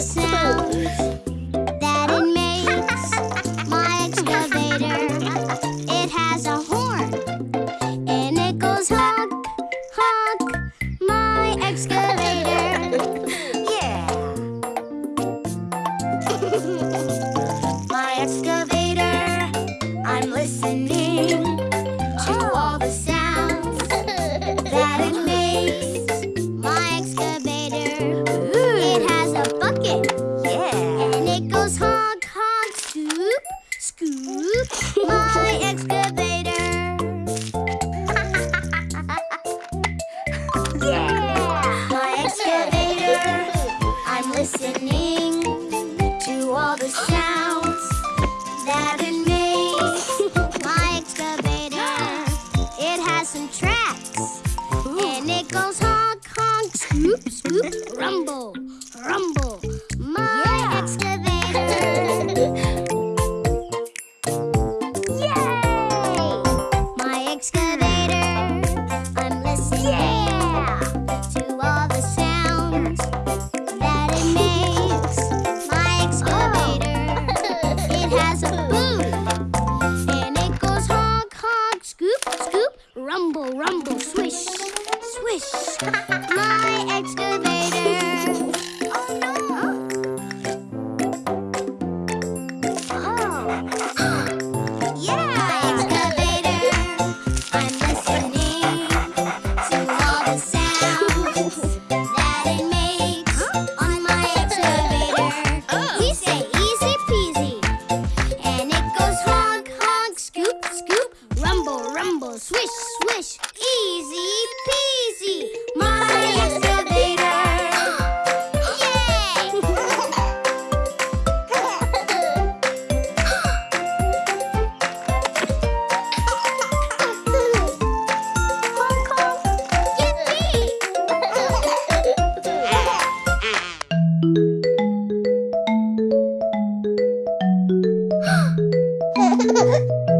the sound that it makes. My excavator, it has a horn, and it goes honk, honk, my excavator. yeah. my excavator. My excavator. Yeah. My excavator. I'm listening to all the sounds that it makes. My excavator. It has some tracks. And it goes honk, honk, scoop, scoop, rumble, rumble. My rumble, rumble, swish, swish. My excavator. oh, no. Oh. yeah. My excavator. I'm listening to all the sounds that it makes. Swish! Easy peasy! My excavator! Yay! Yippee!